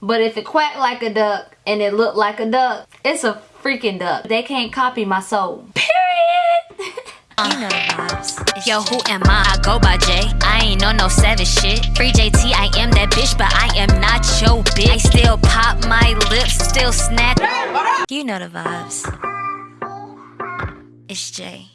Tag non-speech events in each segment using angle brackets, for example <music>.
But if it quacked like a duck and it looked like a duck, it's a freaking duck. They can't copy my soul. Period. You know the vibes. Yo, who am I? I go by J. I ain't on no savage shit. Free JT, I am that bitch, but I am not your bitch. I still pop my lips, still snap. You know the vibes. It's Jay.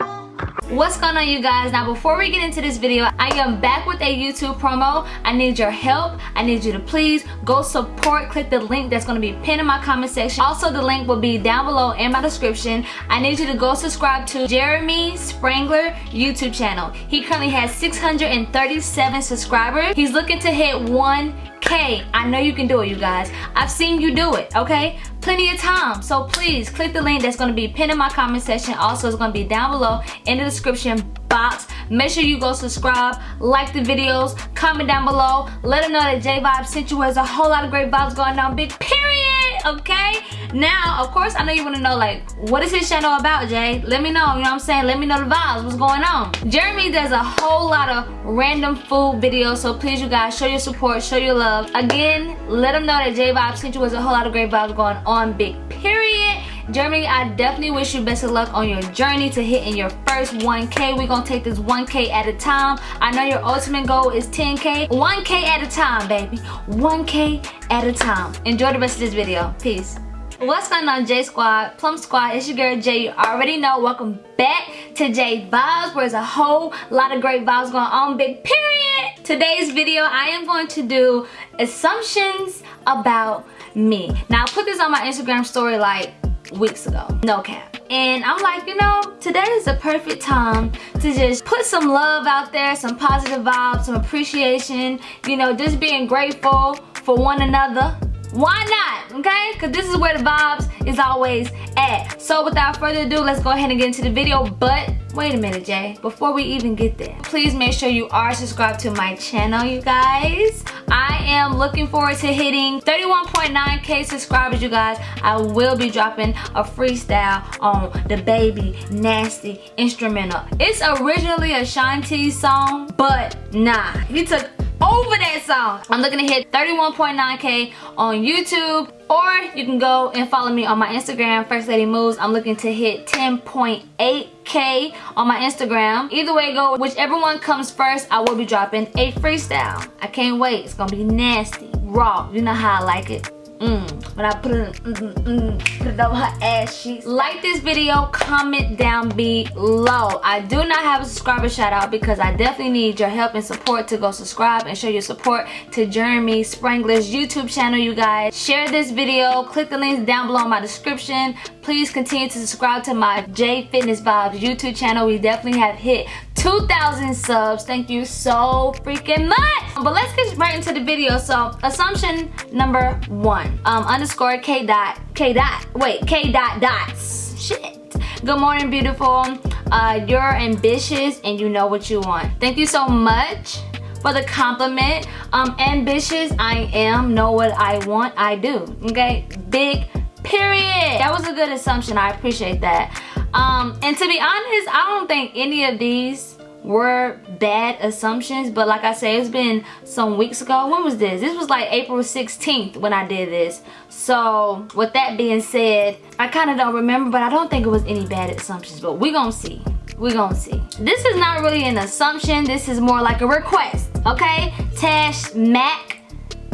What's going on you guys? Now before we get into this video, I am back with a YouTube promo. I need your help. I need you to please go support. Click the link that's going to be pinned in my comment section. Also the link will be down below in my description. I need you to go subscribe to Jeremy Sprangler YouTube channel. He currently has 637 subscribers. He's looking to hit 1k. I know you can do it you guys. I've seen you do it, okay? Plenty of time. So please click the link that's going to be pinned in my comment section. Also it's going to be down below in the description box. Make sure you go subscribe like the videos comment down below. Let them know that j vibe sent you. There's a whole lot of great vibes going on. Big period okay? Now of course i know you want to know like what is his channel about jay? Let me know you know what i'm saying? Let me know the vibes what's going on? Jeremy does a whole lot of random food videos so please you guys show your support show your love. Again let them know that j vibe sent you there's a whole lot of great vibes going on big period Jeremy, I definitely wish you best of luck on your journey to hitting your first 1K. We're gonna take this 1K at a time. I know your ultimate goal is 10K. 1K at a time, baby. 1K at a time. Enjoy the rest of this video. Peace. What's going on J Squad, Plum Squad, it's your girl Jay, you already know, welcome back to J Vibes where there's a whole lot of great vibes going on, big period. Today's video, I am going to do assumptions about me. Now I put this on my Instagram story like weeks ago, no cap. And I'm like, you know, today is the perfect time to just put some love out there, some positive vibes, some appreciation, you know, just being grateful for one another why not okay? Because this is where the vibes is always at. So without further ado let's go ahead and get into the video. But wait a minute jay. Before we even get there please make sure you are subscribed to my channel you guys. I am looking forward to hitting 31.9k subscribers you guys. I will be dropping a freestyle on the baby nasty instrumental. It's originally Ashanti song but nah he took over that song. I'm looking to hit 31.9k on YouTube or you can go and follow me on my Instagram, First Lady Moves. I'm looking to hit 10.8k on my Instagram. Either way go, whichever one comes first, I will be dropping a freestyle. I can't wait. It's gonna be nasty, raw. You know how I like it. Mm. When I put it, mm, mm, mm, over her ass cheeks. Like this video, comment down below. I do not have a subscriber shout out because I definitely need your help and support to go subscribe and show your support to Jeremy Sprangler's YouTube channel, you guys. Share this video, click the links down below in my description. Please continue to subscribe to my J Fitness Vibes YouTube channel. We definitely have hit 2,000 subs. Thank you so freaking much. But let's get right into the video. So assumption number one, um, underscore K dot, K dot, wait, K dot dots. Shit. Good morning, beautiful. Uh, you're ambitious and you know what you want. Thank you so much for the compliment. Um, ambitious, I am. Know what I want, I do. Okay, big period. That was a good assumption. I appreciate that. Um, and to be honest, I don't think any of these were bad assumptions but like I said it's been some weeks ago. When was this? This was like April 16th when I did this. So with that being said I kind of don't remember but I don't think it was any bad assumptions but we gonna see. We gonna see. This is not really an assumption. This is more like a request okay? Tash Mac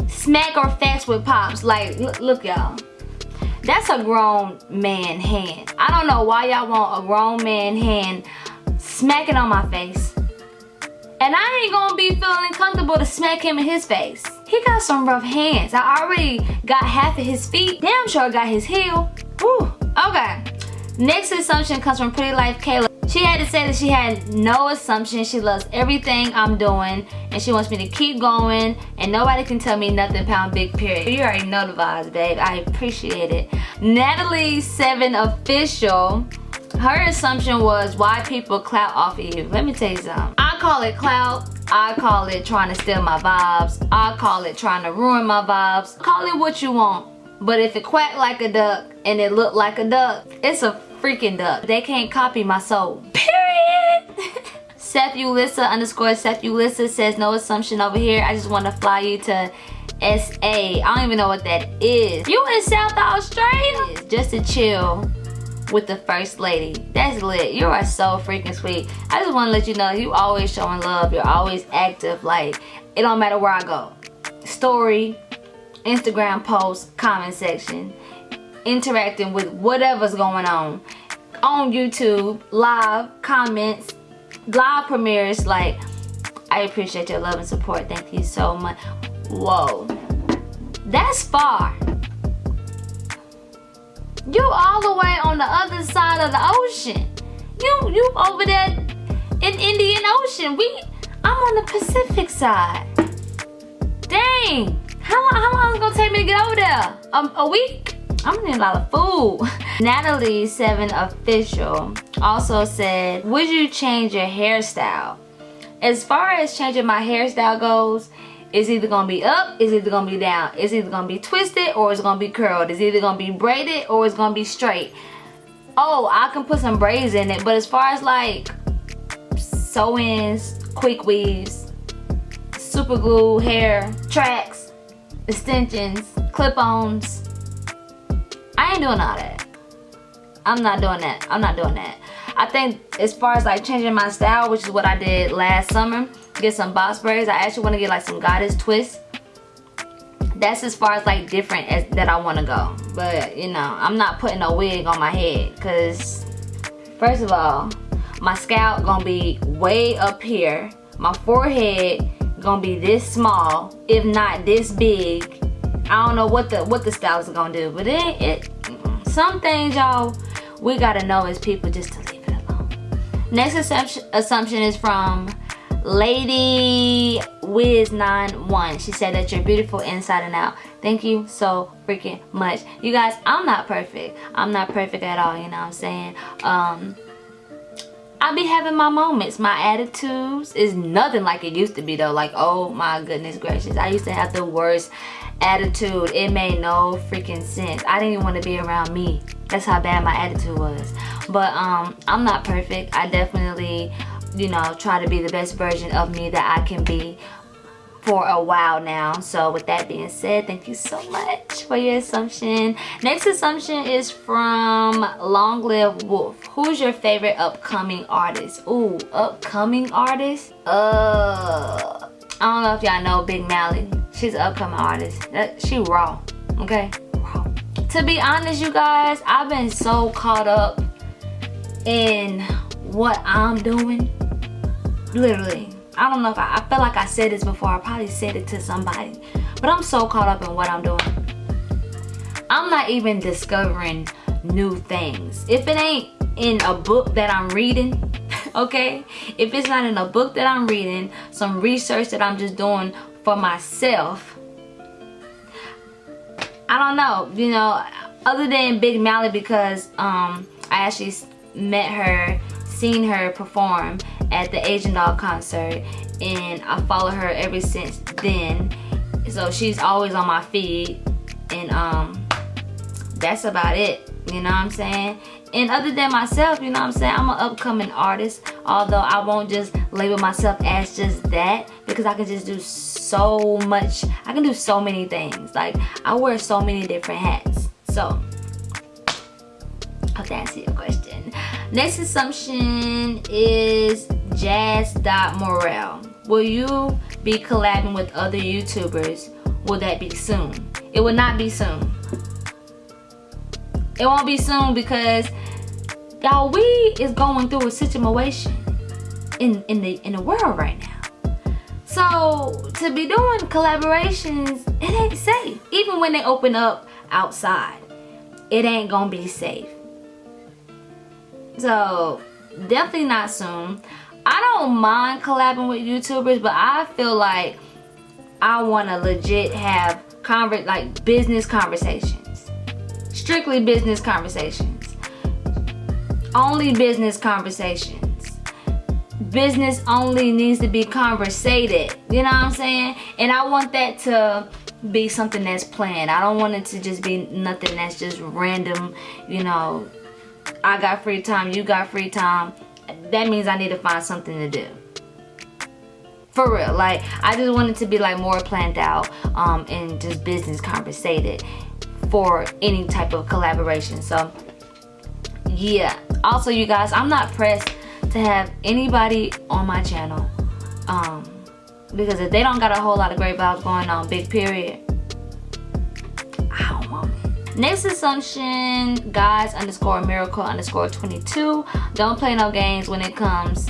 smack or facts with pops. Like look y'all that's a grown man hand I don't know why y'all want a grown man hand smacking on my face. And I ain't gonna be feeling comfortable to smack him in his face. He got some rough hands. I already got half of his feet. Damn sure I got his heel. Whew. Okay. Next assumption comes from Pretty Life Kayla. She had to say that she had no assumption. She loves everything I'm doing and she wants me to keep going and nobody can tell me nothing pound big period. You already know the vibes, babe. I appreciate it. Natalie 7 Official her assumption was why people clout off of you. Let me tell you something. I call it clout. I call it trying to steal my vibes. I call it trying to ruin my vibes. Call it what you want. But if it quack like a duck and it look like a duck, it's a freaking duck. They can't copy my soul. Period. <laughs> Seth Ulissa underscore Seth Ulissa says no assumption over here. I just want to fly you to SA. I don't even know what that is. You in South Australia? Just to chill with the first lady. That's lit. You are so freaking sweet. I just want to let you know you always showing love. You're always active. Like, it don't matter where I go. Story, Instagram post, comment section, interacting with whatever's going on. On YouTube, live, comments, live premieres. Like, I appreciate your love and support. Thank you so much. Whoa. That's far. You all the way on the other side of the ocean. You you over there in Indian Ocean. We I'm on the Pacific side. Dang. How long how long is it gonna take me to get over there? Um, a week? I'm gonna need a lot of food. <laughs> Natalie7 Official also said, would you change your hairstyle? As far as changing my hairstyle goes, it's either gonna be up, it's either gonna be down. It's either gonna be twisted or it's gonna be curled. It's either gonna be braided or it's gonna be straight. Oh, I can put some braids in it, but as far as like sew-ins, quick weaves, super glue, hair, tracks, extensions, clip-ons, I ain't doing all that. I'm not doing that. I'm not doing that. I think as far as like changing my style, which is what I did last summer, get some box braids. I actually want to get like some goddess twists. That's as far as like different as that I want to go. But you know, I'm not putting a wig on my head because first of all, my scalp gonna be way up here. My forehead gonna be this small, if not this big. I don't know what the what the style is gonna do, but it, it some things y'all we gotta know as people just to leave it alone. Next assumption assumption is from Lady Wiz91. She said that you're beautiful inside and out. Thank you so freaking much. You guys, I'm not perfect. I'm not perfect at all, you know what I'm saying? Um, I be having my moments. My attitudes is nothing like it used to be though. Like, oh my goodness gracious. I used to have the worst attitude. It made no freaking sense. I didn't even want to be around me. That's how bad my attitude was. But um, I'm not perfect. I definitely you know, try to be the best version of me that I can be for a while now. So with that being said, thank you so much for your assumption. Next assumption is from Long Live Wolf. Who's your favorite upcoming artist? Ooh, upcoming artist? Uh, I don't know if y'all know Big Mally. She's an upcoming artist. That, She raw, okay? Raw. To be honest, you guys, I've been so caught up in what I'm doing literally i don't know if I, I feel like i said this before i probably said it to somebody but i'm so caught up in what i'm doing. I'm not even discovering new things. If it ain't in a book that i'm reading <laughs> okay? If it's not in a book that i'm reading some research that i'm just doing for myself i don't know you know other than big mally because um i actually met her seen her perform at the Asian Doll concert and I follow her ever since then. So she's always on my feed and um that's about it. You know what I'm saying? And other than myself, you know what I'm saying? I'm an upcoming artist. Although I won't just label myself as just that because I can just do so much. I can do so many things. Like I wear so many different hats. So hope that answers your question. Next assumption is Jazz.Morel. Will you be collabing with other YouTubers? Will that be soon? It will not be soon. It won't be soon because y'all we is going through a situation in in the in the world right now. So to be doing collaborations, it ain't safe. Even when they open up outside, it ain't gonna be safe. So definitely not soon. I don't mind collabing with YouTubers, but I feel like I want to legit have like business conversations. Strictly business conversations. Only business conversations. Business only needs to be conversated. You know what I'm saying? And I want that to be something that's planned. I don't want it to just be nothing that's just random, you know, I got free time, you got free time. That means I need to find something to do. for real like i just wanted to be like more planned out um and just business conversated for any type of collaboration so yeah also you guys i'm not pressed to have anybody on my channel um because if they don't got a whole lot of great vibes going on big period next assumption guys underscore miracle underscore 22 don't play no games when it comes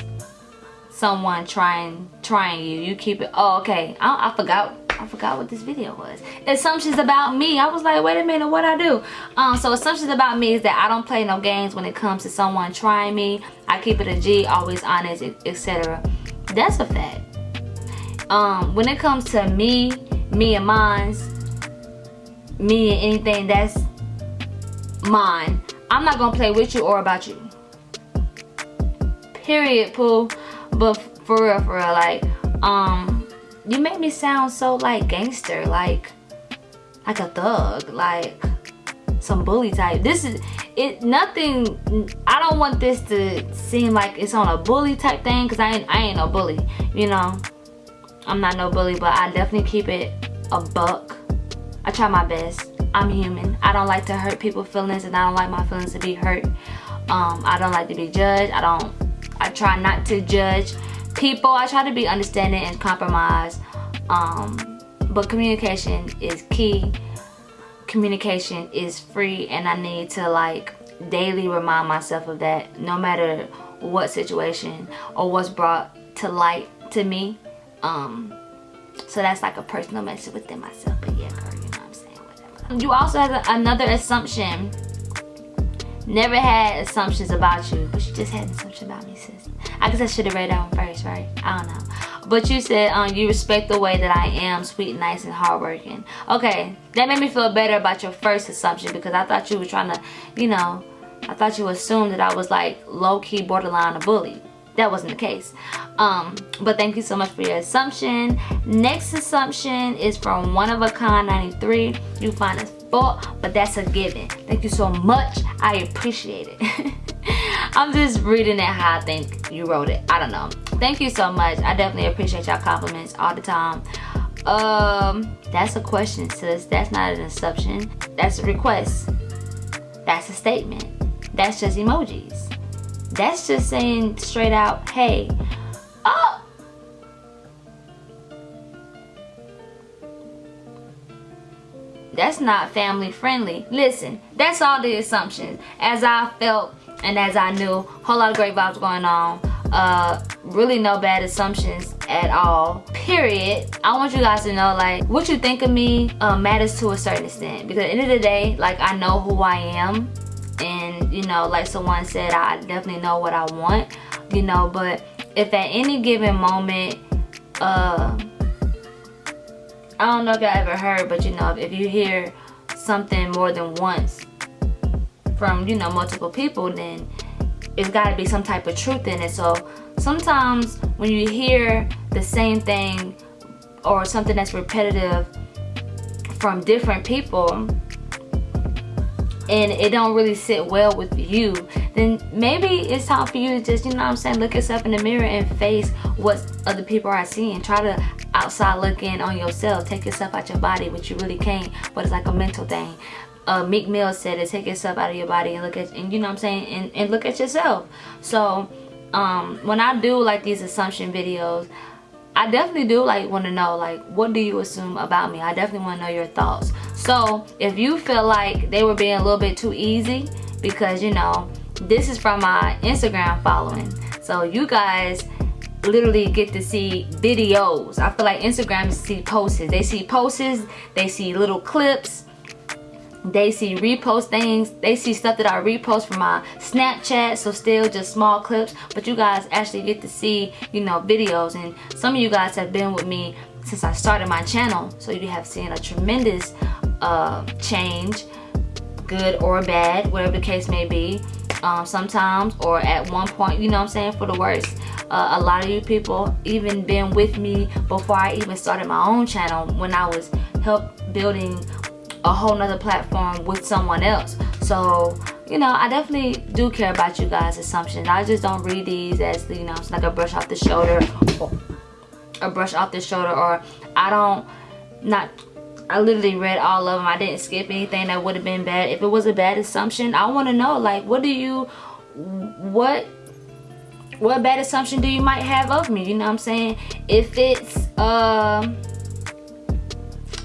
someone trying trying you you keep it oh okay I, I forgot I forgot what this video was. Assumptions about me. I was like, wait a minute, what I do? Um, so assumptions about me is that I don't play no games when it comes to someone trying me. I keep it a G, always honest, etc. That's a fact. Um, when it comes to me, me and mine's, me and anything that's mine, I'm not gonna play with you or about you. Period, Pooh. But for real, for real, like, um, you make me sound so like gangster like like a thug like some bully type this is it nothing i don't want this to seem like it's on a bully type thing because i ain't i ain't no bully you know i'm not no bully but i definitely keep it a buck i try my best. I'm human. I don't like to hurt people's feelings and i don't like my feelings to be hurt. Um i don't like to be judged. I don't i try not to judge people. I try to be understanding and compromise. Um but communication is key. Communication is free and i need to like daily remind myself of that no matter what situation or what's brought to light to me. Um so that's like a personal message within myself. But yeah girl you also have another assumption never had assumptions about you but you just had an assumption about me sis I guess I should have read that one first, right? I don't know. But you said um, you respect the way that I am, sweet, nice, and hardworking. Okay, that made me feel better about your first assumption because I thought you were trying to, you know, I thought you assumed that I was like low-key borderline a bully. That wasn't the case. Um, but thank you so much for your assumption. Next assumption is from One of a Kind 93. You find us fault, but that's a given. Thank you so much. I appreciate it. <laughs> I'm just reading it how I think you wrote it. I don't know. Thank you so much. I definitely appreciate y'all compliments all the time. Um, that's a question, sis. That's not an assumption. That's a request. That's a statement. That's just emojis. That's just saying straight out, hey, oh, that's not family friendly. Listen, that's all the assumptions. As I felt and as I knew, whole lot of great vibes going on. Uh, really no bad assumptions at all. Period. I want you guys to know like what you think of me uh, matters to a certain extent because at the end of the day, like I know who I am and you know like someone said I definitely know what I want you know but if at any given moment uh I don't know if y'all ever heard but you know if you hear something more than once from you know multiple people then it's got to be some type of truth in it. So sometimes when you hear the same thing or something that's repetitive from different people and it don't really sit well with you then maybe it's time for you to just you know what i'm saying look yourself in the mirror and face what other people are seeing. Try to outside look in on yourself. Take yourself out your body which you really can't but it's like a mental thing. Uh, Meek Mill said it, take yourself out of your body and look at, and you know what I'm saying, and, and look at yourself. So, um, when I do like these assumption videos, I definitely do like want to know like what do you assume about me? I definitely want to know your thoughts so if you feel like they were being a little bit too easy because you know this is from my Instagram following. So you guys literally get to see videos. I feel like Instagram see posts. They see posts they see little clips they see repost things they see stuff that i repost from my snapchat so still just small clips. But you guys actually get to see you know videos and some of you guys have been with me since i started my channel. So you have seen a tremendous uh, change good or bad whatever the case may be. Um, sometimes or at one point you know what i'm saying for the worst uh, a lot of you people even been with me before i even started my own channel when i was help building a whole nother platform with someone else. So you know i definitely do care about you guys assumptions. I just don't read these as you know it's like a brush off the shoulder a brush off the shoulder or I don't not I literally read all of them. I didn't skip anything that would have been bad. If it was a bad assumption, I want to know like what do you what what bad assumption do you might have of me? You know what I'm saying? If it's um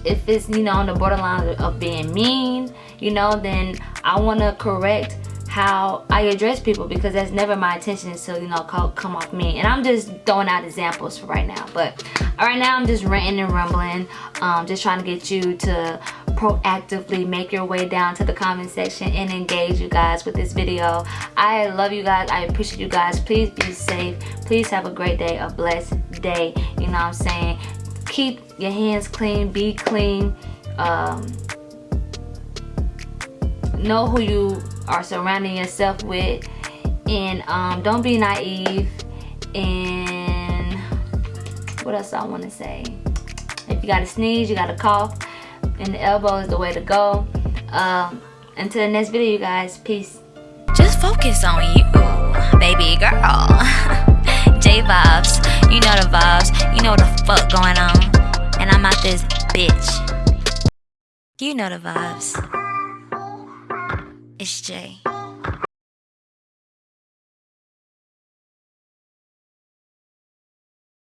if it's you know on the borderline of being mean, you know, then I want to correct how I address people because that's never my intention to you know call, come off me and I'm just throwing out examples for right now. But right now I'm just ranting and rumbling um, just trying to get you to proactively make your way down to the comment section and engage you guys with this video. I love you guys. I appreciate you guys. Please be safe. Please have a great day a blessed day. You know what I'm saying? Keep your hands clean. Be clean. Um, know who you are surrounding yourself with. And um, don't be naive. And what else I want to say? If you got to sneeze you got to cough and the elbow is the way to go. Um, until the next video you guys. Peace. Just focus on you baby girl. <laughs> J vibes you know the vibes. You know what the fuck going on. And I'm out this bitch. You know the vibes it's Jay.